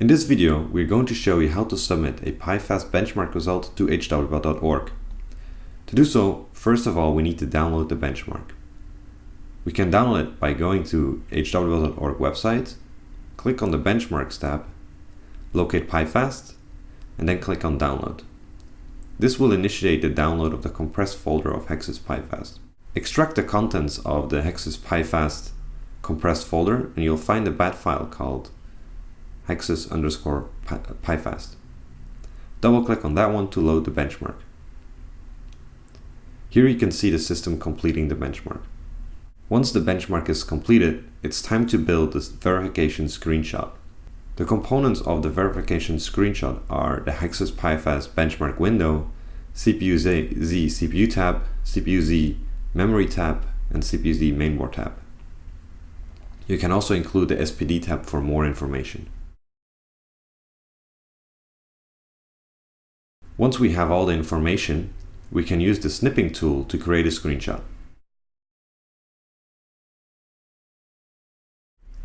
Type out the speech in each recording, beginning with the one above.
In this video, we're going to show you how to submit a PiFast benchmark result to hwbot.org. To do so, first of all, we need to download the benchmark. We can download it by going to hwbot.org website, click on the Benchmarks tab, locate PiFast, and then click on Download. This will initiate the download of the compressed folder of Hexus PiFast. Extract the contents of the Hexus PiFast compressed folder and you'll find a bat file called hexus underscore uh, pifast. Double click on that one to load the benchmark. Here you can see the system completing the benchmark. Once the benchmark is completed, it's time to build this verification screenshot. The components of the verification screenshot are the Hexus PiFast benchmark window, CPU-Z CPU tab, CPU-Z memory tab, and CPU-Z mainboard tab. You can also include the SPD tab for more information. Once we have all the information, we can use the snipping tool to create a screenshot.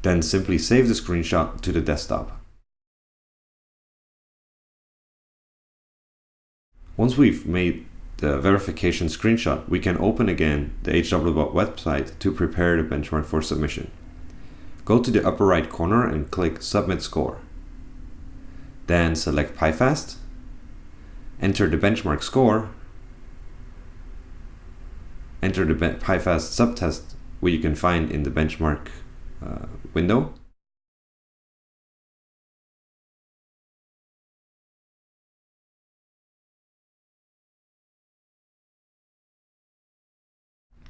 Then simply save the screenshot to the desktop. Once we've made the verification screenshot, we can open again the HWBot website to prepare the benchmark for submission. Go to the upper right corner and click Submit Score. Then select PiFast enter the benchmark score, enter the PiFast subtest where you can find in the benchmark uh, window.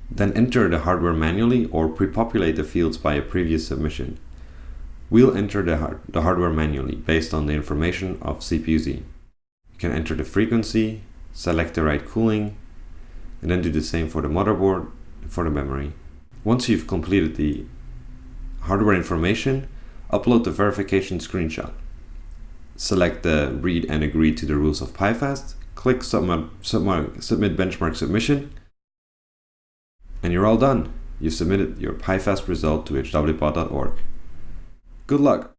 Then enter the hardware manually or pre-populate the fields by a previous submission. We'll enter the, hard the hardware manually based on the information of CPU-Z. You can enter the frequency, select the right cooling, and then do the same for the motherboard and for the memory. Once you've completed the hardware information, upload the verification screenshot. Select the read and agree to the rules of PiFast, click submit, submit, submit benchmark submission, and you're all done. You submitted your PiFast result to hwbot.org. Good luck!